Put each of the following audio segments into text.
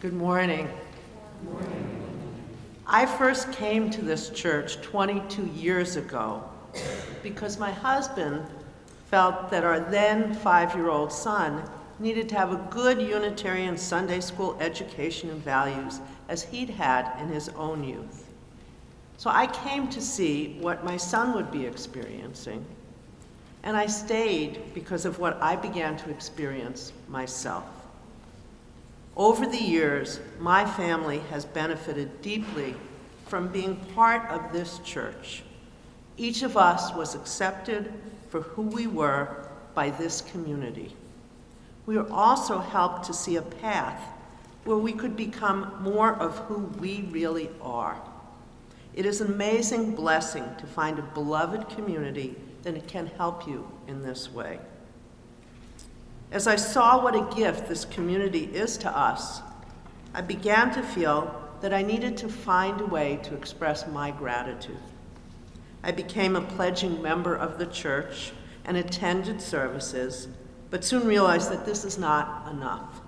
Good morning. I first came to this church 22 years ago because my husband felt that our then five-year-old son needed to have a good Unitarian Sunday school education and values as he'd had in his own youth. So I came to see what my son would be experiencing, and I stayed because of what I began to experience myself. Over the years, my family has benefited deeply from being part of this church. Each of us was accepted for who we were by this community. We were also helped to see a path where we could become more of who we really are. It is an amazing blessing to find a beloved community that can help you in this way. As I saw what a gift this community is to us, I began to feel that I needed to find a way to express my gratitude. I became a pledging member of the church and attended services, but soon realized that this is not enough.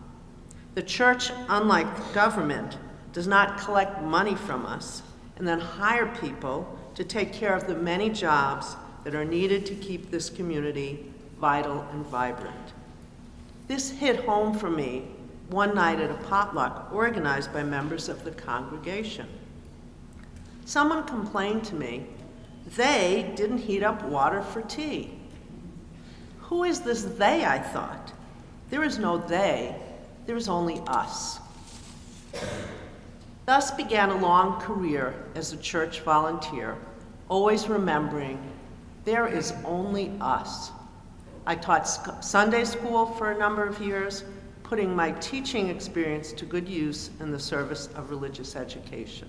The church, unlike government, does not collect money from us and then hire people to take care of the many jobs that are needed to keep this community vital and vibrant. This hit home for me one night at a potluck organized by members of the congregation. Someone complained to me they didn't heat up water for tea. Who is this they, I thought? There is no they, there is only us. Thus began a long career as a church volunteer, always remembering there is only us. I taught Sunday school for a number of years, putting my teaching experience to good use in the service of religious education.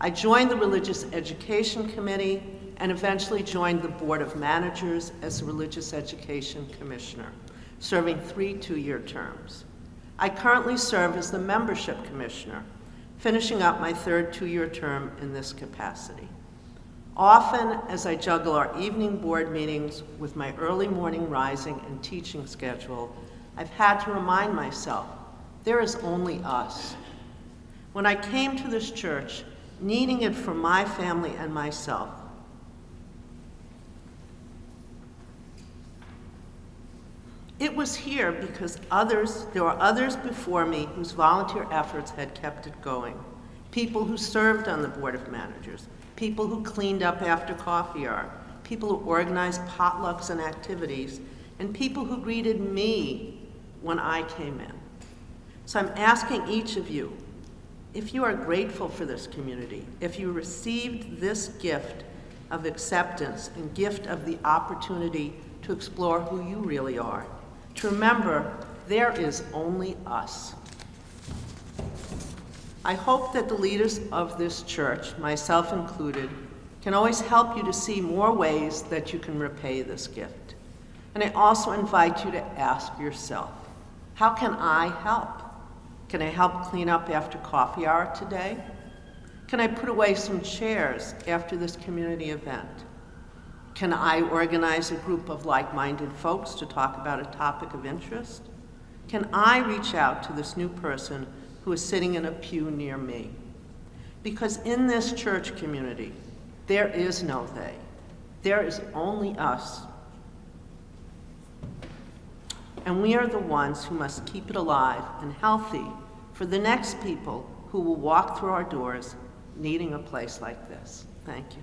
I joined the Religious Education Committee and eventually joined the Board of Managers as a Religious Education Commissioner, serving three two-year terms. I currently serve as the Membership Commissioner, finishing up my third two-year term in this capacity. Often, as I juggle our evening board meetings with my early morning rising and teaching schedule, I've had to remind myself, there is only us. When I came to this church, needing it for my family and myself, It was here because others, there were others before me whose volunteer efforts had kept it going. People who served on the Board of Managers, people who cleaned up after coffee hour, people who organized potlucks and activities, and people who greeted me when I came in. So I'm asking each of you, if you are grateful for this community, if you received this gift of acceptance and gift of the opportunity to explore who you really are, to remember there is only us. I hope that the leaders of this church, myself included, can always help you to see more ways that you can repay this gift. And I also invite you to ask yourself, how can I help? Can I help clean up after coffee hour today? Can I put away some chairs after this community event? Can I organize a group of like-minded folks to talk about a topic of interest? Can I reach out to this new person who is sitting in a pew near me. Because in this church community, there is no they. There is only us. And we are the ones who must keep it alive and healthy for the next people who will walk through our doors needing a place like this. Thank you.